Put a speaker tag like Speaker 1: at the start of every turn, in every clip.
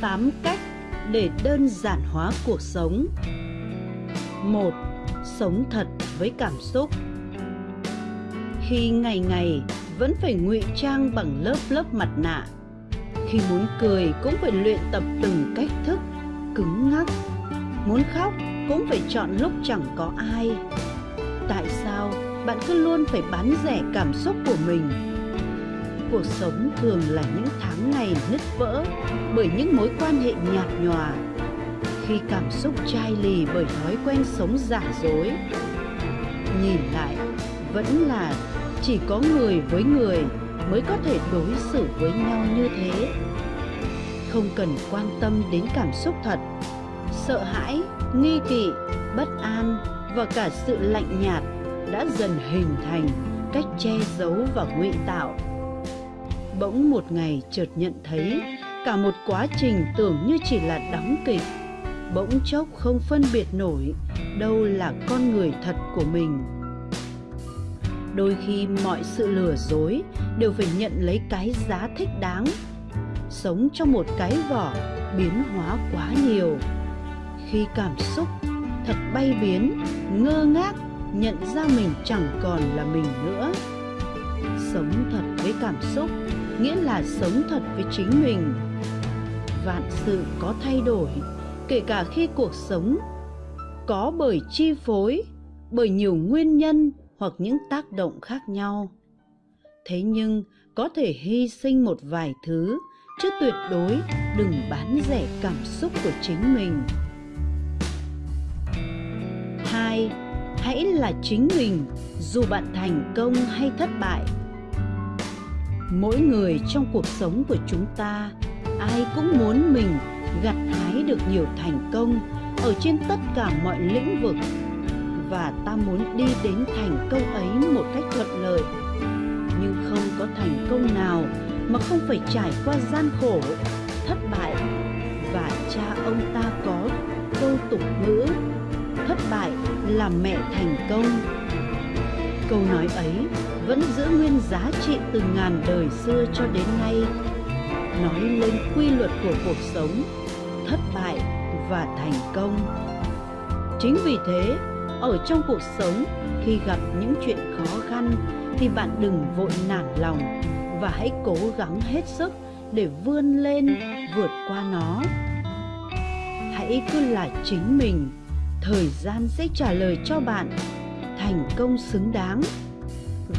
Speaker 1: 8 cách để đơn giản hóa cuộc sống. 1. Sống thật với cảm xúc. Khi ngày ngày vẫn phải ngụy trang bằng lớp lớp mặt nạ, khi muốn cười cũng phải luyện tập từng cách thức cứng ngắc, muốn khóc cũng phải chọn lúc chẳng có ai. Tại sao bạn cứ luôn phải bán rẻ cảm xúc của mình? Cuộc sống thường là những tháng ngày nứt vỡ bởi những mối quan hệ nhạt nhòa. Khi cảm xúc chai lì bởi thói quen sống giả dối. Nhìn lại, vẫn là chỉ có người với người mới có thể đối xử với nhau như thế. Không cần quan tâm đến cảm xúc thật, sợ hãi, nghi kỵ, bất an và cả sự lạnh nhạt đã dần hình thành cách che giấu và ngụy tạo bỗng một ngày chợt nhận thấy cả một quá trình tưởng như chỉ là đóng kịch. Bỗng chốc không phân biệt nổi đâu là con người thật của mình. Đôi khi mọi sự lừa dối đều phải nhận lấy cái giá thích đáng. Sống trong một cái vỏ biến hóa quá nhiều. Khi cảm xúc thật bay biến, ngơ ngác, nhận ra mình chẳng còn là mình nữa. Sống thật với cảm xúc nghĩa là sống thật với chính mình. Vạn sự có thay đổi, kể cả khi cuộc sống có bởi chi phối, bởi nhiều nguyên nhân hoặc những tác động khác nhau. Thế nhưng, có thể hy sinh một vài thứ, chứ tuyệt đối đừng bán rẻ cảm xúc của chính mình. Hai, hãy là chính mình, dù bạn thành công hay thất bại mỗi người trong cuộc sống của chúng ta. Ai cũng muốn mình gặt hái được nhiều thành công ở trên tất cả mọi lĩnh vực. Và ta muốn đi đến thành công ấy một cách thuận lợi. Nhưng không có thành công nào mà không phải trải qua gian khổ, thất bại. Và cha ông ta có câu tục ngữ, thất bại là mẹ thành công. Câu nói ấy vẫn giữ nguyên giá trị từ ngàn đời xưa cho đến nay, nói lên quy luật của cuộc sống, thất bại và thành công. Chính vì thế, ở trong cuộc sống, khi gặp những chuyện khó khăn, thì bạn đừng vội nản lòng và hãy cố gắng hết sức để vươn lên, vượt qua nó. Hãy cứ là chính mình, thời gian sẽ trả lời cho bạn. Thành công xứng đáng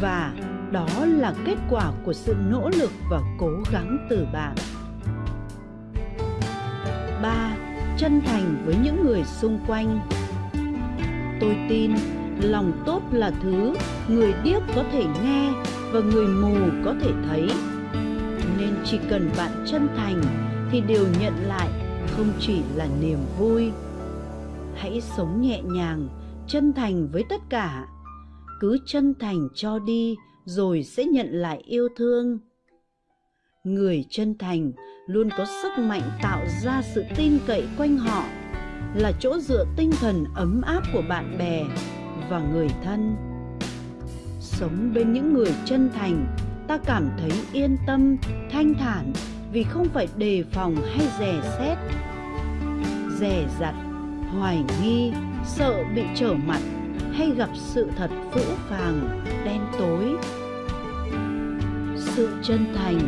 Speaker 1: và đó là kết quả của sự nỗ lực và cố gắng từ bạn. 3. Chân thành với những người xung quanh. Tôi tin lòng tốt là thứ người điếc có thể nghe và người mù có thể thấy. Nên chỉ cần bạn chân thành thì điều nhận lại không chỉ là niềm vui. Hãy sống nhẹ nhàng, chân thành với tất cả cứ chân thành cho đi, rồi sẽ nhận lại yêu thương. Người chân thành luôn có sức mạnh tạo ra sự tin cậy quanh họ, là chỗ dựa tinh thần ấm áp của bạn bè và người thân. Sống bên những người chân thành, ta cảm thấy yên tâm, thanh thản vì không phải đề phòng hay dè xét. Dè dặt, hoài nghi, sợ bị trở mặt hay gặp sự thật phũ phàng, đen tối? Sự chân thành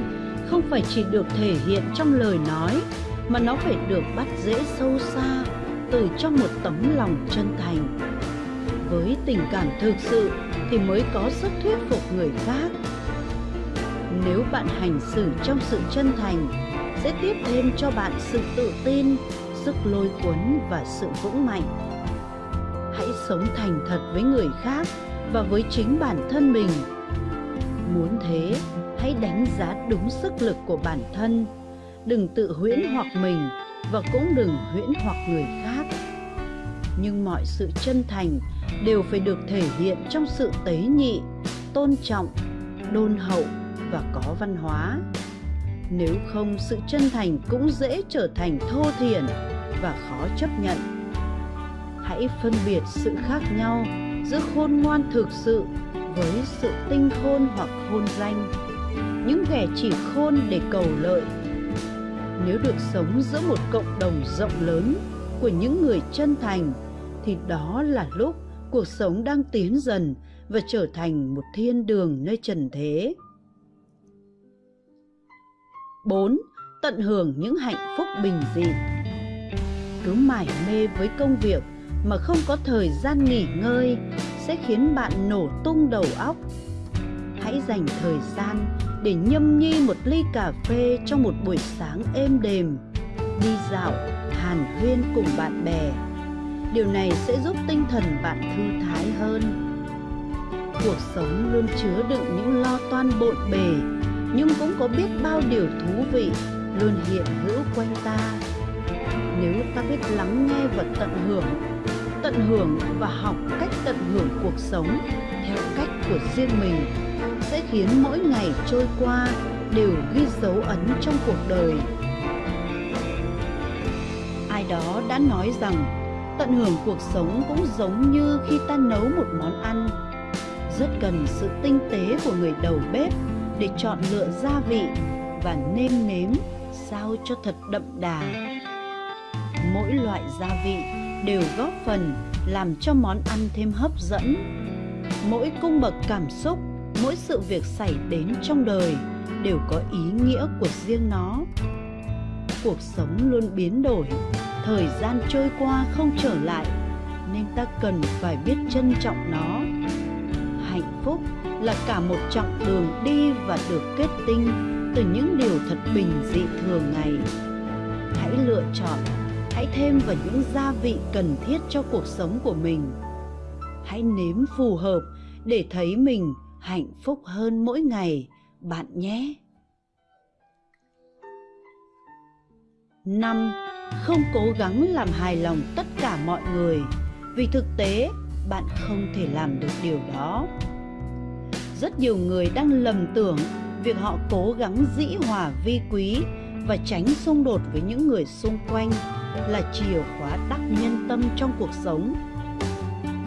Speaker 1: không phải chỉ được thể hiện trong lời nói, mà nó phải được bắt dễ sâu xa từ trong một tấm lòng chân thành. Với tình cảm thực sự thì mới có sức thuyết phục người khác. Nếu bạn hành xử trong sự chân thành, sẽ tiếp thêm cho bạn sự tự tin, sức lôi cuốn và sự vững mạnh sống thành thật với người khác và với chính bản thân mình. Muốn thế, hãy đánh giá đúng sức lực của bản thân. Đừng tự huyễn hoặc mình và cũng đừng huyễn hoặc người khác. Nhưng mọi sự chân thành đều phải được thể hiện trong sự tế nhị, tôn trọng, đôn hậu và có văn hóa. Nếu không, sự chân thành cũng dễ trở thành thô thiển và khó chấp nhận hãy phân biệt sự khác nhau giữa khôn ngoan thực sự với sự tinh khôn hoặc khôn danh những kẻ chỉ khôn để cầu lợi nếu được sống giữa một cộng đồng rộng lớn của những người chân thành, thì đó là lúc cuộc sống đang tiến dần và trở thành một thiên đường nơi trần thế. 4. Tận hưởng những hạnh phúc bình dị. Cứ mải mê với công việc mà không có thời gian nghỉ ngơi sẽ khiến bạn nổ tung đầu óc. Hãy dành thời gian để nhâm nhi một ly cà phê trong một buổi sáng êm đềm, đi dạo, hàn huyên cùng bạn bè. Điều này sẽ giúp tinh thần bạn thư thái hơn. Cuộc sống luôn chứa đựng những lo toan bộn bề, nhưng cũng có biết bao điều thú vị luôn hiện hữu quanh ta. Nếu ta biết lắng nghe và tận hưởng, tận hưởng và học cách tận hưởng cuộc sống theo cách của riêng mình, sẽ khiến mỗi ngày trôi qua đều ghi dấu ấn trong cuộc đời. Ai đó đã nói rằng tận hưởng cuộc sống cũng giống như khi ta nấu một món ăn. Rất cần sự tinh tế của người đầu bếp để chọn lựa gia vị và nêm nếm sao cho thật đậm đà. Mỗi loại gia vị đều góp phần làm cho món ăn thêm hấp dẫn. Mỗi cung bậc cảm xúc, mỗi sự việc xảy đến trong đời đều có ý nghĩa của riêng nó. Cuộc sống luôn biến đổi, thời gian trôi qua không trở lại, nên ta cần phải biết trân trọng nó. Hạnh phúc là cả một chặng đường đi và được kết tinh từ những điều thật bình dị thường ngày. Hãy lựa chọn hãy thêm vào những gia vị cần thiết cho cuộc sống của mình hãy nếm phù hợp để thấy mình hạnh phúc hơn mỗi ngày, bạn nhé. 5. Không cố gắng làm hài lòng tất cả mọi người, vì thực tế bạn không thể làm được điều đó. Rất nhiều người đang lầm tưởng việc họ cố gắng dĩ hòa vi quý và tránh xung đột với những người xung quanh là chìa khóa đắc nhân tâm trong cuộc sống.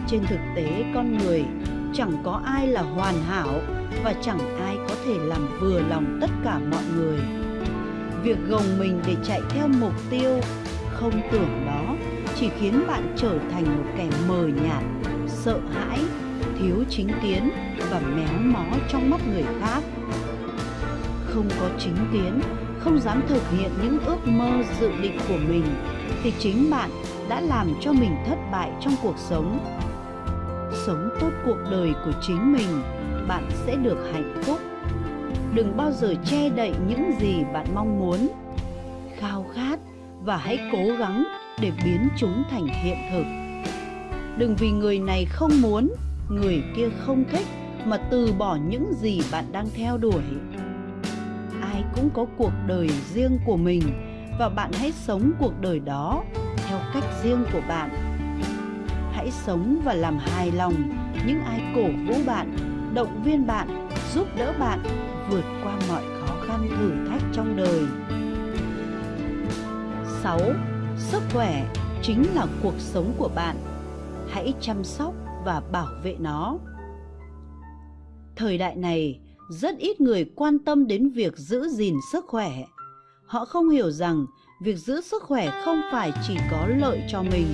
Speaker 1: Trên thực tế, con người chẳng có ai là hoàn hảo và chẳng ai có thể làm vừa lòng tất cả mọi người. Việc gồng mình để chạy theo mục tiêu không tưởng đó chỉ khiến bạn trở thành một kẻ mờ nhạt, sợ hãi, thiếu chính kiến và méo mó trong mắt người khác. Không có chính kiến, không dám thực hiện những ước mơ dự định của mình thì chính bạn đã làm cho mình thất bại trong cuộc sống. Sống tốt cuộc đời của chính mình, bạn sẽ được hạnh phúc. Đừng bao giờ che đậy những gì bạn mong muốn. Khao khát và hãy cố gắng để biến chúng thành hiện thực. Đừng vì người này không muốn, người kia không thích mà từ bỏ những gì bạn đang theo đuổi. Ai cũng có cuộc đời riêng của mình và bạn hãy sống cuộc đời đó theo cách riêng của bạn hãy sống và làm hài lòng những ai cổ vũ bạn, động viên bạn, giúp đỡ bạn vượt qua mọi khó khăn thử thách trong đời. 6. Sức khỏe chính là cuộc sống của bạn. Hãy chăm sóc và bảo vệ nó. Thời đại này, rất ít người quan tâm đến việc giữ gìn sức khỏe. Họ không hiểu rằng việc giữ sức khỏe không phải chỉ có lợi cho mình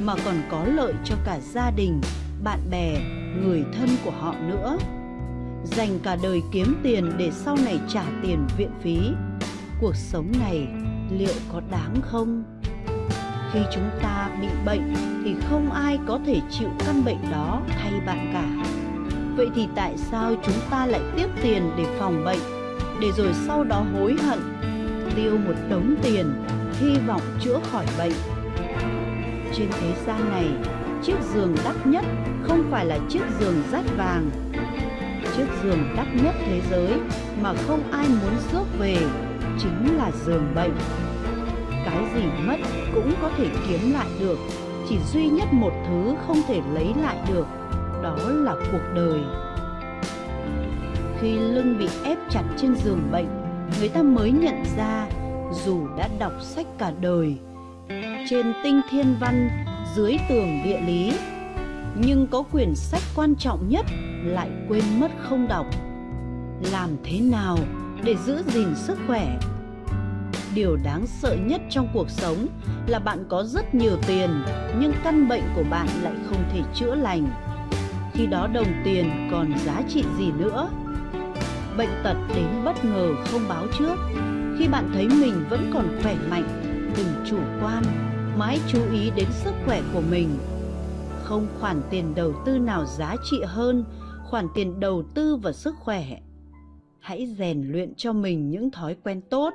Speaker 1: mà còn có lợi cho cả gia đình, bạn bè, người thân của họ nữa. Dành cả đời kiếm tiền để sau này trả tiền viện phí. Cuộc sống này liệu có đáng không? Khi chúng ta bị bệnh thì không ai có thể chịu căn bệnh đó thay bạn cả. Vậy thì tại sao chúng ta lại tiếp tiền để phòng bệnh, để rồi sau đó hối hận, tiêu một đống tiền, hy vọng chữa khỏi bệnh trên thế gian này, chiếc giường đắt nhất không phải là chiếc giường rát vàng. Chiếc giường đắt nhất thế giới mà không ai muốn rước về chính là giường bệnh. Cái gì mất cũng có thể kiếm lại được, chỉ duy nhất một thứ không thể lấy lại được, đó là cuộc đời. Khi lưng bị ép chặt trên giường bệnh, người ta mới nhận ra, dù đã đọc sách cả đời, trên tinh thiên văn, dưới tường địa lý, nhưng có quyển sách quan trọng nhất lại quên mất không đọc. Làm thế nào để giữ gìn sức khỏe? Điều đáng sợ nhất trong cuộc sống là bạn có rất nhiều tiền, nhưng căn bệnh của bạn lại không thể chữa lành. Khi đó đồng tiền còn giá trị gì nữa? Bệnh tật đến bất ngờ không báo trước. Khi bạn thấy mình vẫn còn khỏe mạnh đừng chủ quan, mãi chú ý đến sức khỏe của mình. Không khoản tiền đầu tư nào giá trị hơn khoản tiền đầu tư vào sức khỏe. Hãy rèn luyện cho mình những thói quen tốt,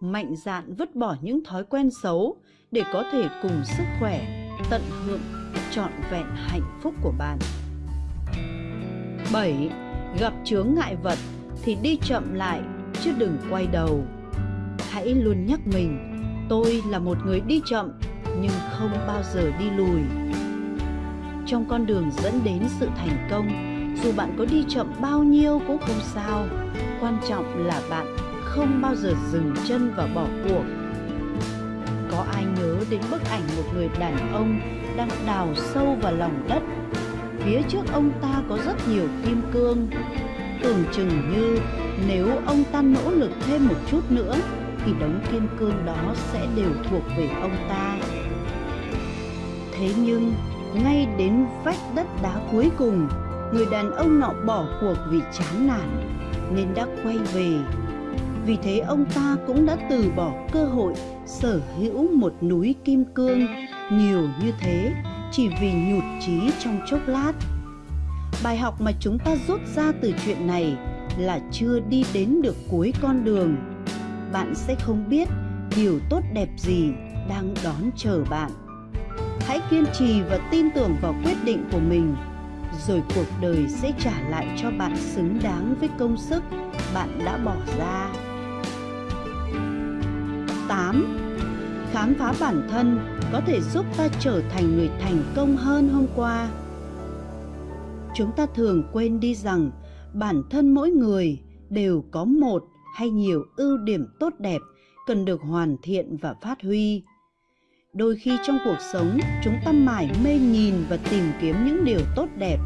Speaker 1: mạnh dạn vứt bỏ những thói quen xấu để có thể cùng sức khỏe, tận hưởng trọn vẹn hạnh phúc của bạn. 7. Gặp chướng ngại vật thì đi chậm lại chứ đừng quay đầu. Hãy luôn nhắc mình, tôi là một người đi chậm nhưng không bao giờ đi lùi. Trong con đường dẫn đến sự thành công, dù bạn có đi chậm bao nhiêu cũng không sao, quan trọng là bạn không bao giờ dừng chân và bỏ cuộc. Có ai nhớ đến bức ảnh một người đàn ông đang đào sâu vào lòng đất phía trước ông ta có rất nhiều kim cương tưởng chừng như nếu ông ta nỗ lực thêm một chút nữa, thì đống kim cương đó sẽ đều thuộc về ông ta. Thế nhưng, ngay đến vách đất đá cuối cùng, người đàn ông nọ bỏ cuộc vì chán nản, nên đã quay về. Vì thế ông ta cũng đã từ bỏ cơ hội sở hữu một núi kim cương, nhiều như thế chỉ vì nhụt chí trong chốc lát bài học mà chúng ta rút ra từ chuyện này là chưa đi đến được cuối con đường. Bạn sẽ không biết điều tốt đẹp gì đang đón chờ bạn. Hãy kiên trì và tin tưởng vào quyết định của mình, rồi cuộc đời sẽ trả lại cho bạn xứng đáng với công sức bạn đã bỏ ra. 8. Khám phá bản thân có thể giúp ta trở thành người thành công hơn hôm qua chúng ta thường quên đi rằng bản thân mỗi người đều có một hay nhiều ưu điểm tốt đẹp cần được hoàn thiện và phát huy. Đôi khi trong cuộc sống, chúng ta mải mê nhìn và tìm kiếm những điều tốt đẹp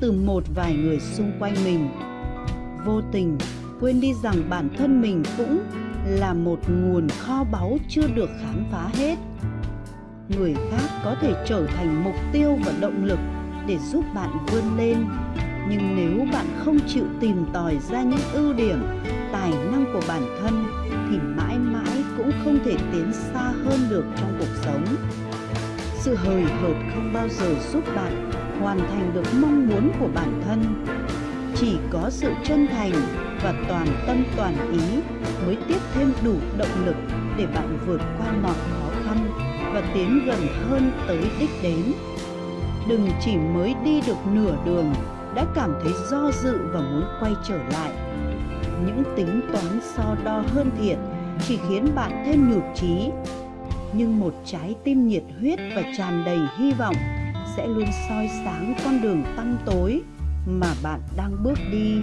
Speaker 1: từ một vài người xung quanh mình. Vô tình, quên đi rằng bản thân mình cũng là một nguồn kho báu chưa được khám phá hết. Người khác có thể trở thành mục tiêu và động lực để giúp bạn vươn lên. Nhưng nếu bạn không chịu tìm tòi ra những ưu điểm, tài năng của bản thân, thì mãi mãi cũng không thể tiến xa hơn được trong cuộc sống. Sự hời hợt không bao giờ giúp bạn hoàn thành được mong muốn của bản thân. Chỉ có sự chân thành và toàn tâm toàn ý mới tiếp thêm đủ động lực để bạn vượt qua mọi khó khăn và tiến gần hơn tới đích đến đừng chỉ mới đi được nửa đường đã cảm thấy do dự và muốn quay trở lại. Những tính toán so đo hơn thiệt chỉ khiến bạn thêm nhụt chí. Nhưng một trái tim nhiệt huyết và tràn đầy hy vọng sẽ luôn soi sáng con đường tăm tối mà bạn đang bước đi.